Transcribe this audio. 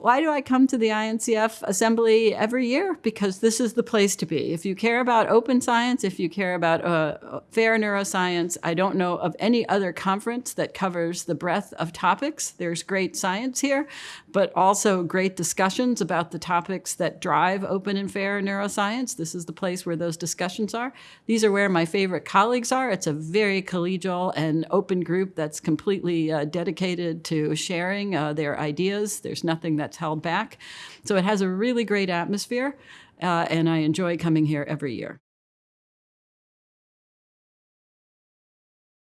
Why do I come to the INCF assembly every year? Because this is the place to be. If you care about open science, if you care about uh, fair neuroscience, I don't know of any other conference that covers the breadth of topics. There's great science here, but also great discussions about the topics that drive open and fair neuroscience. This is the place where those discussions are. These are where my favorite colleagues are. It's a very collegial and open group that's completely uh, dedicated to sharing uh, their ideas. There's nothing that that's held back. So it has a really great atmosphere, uh, and I enjoy coming here every year.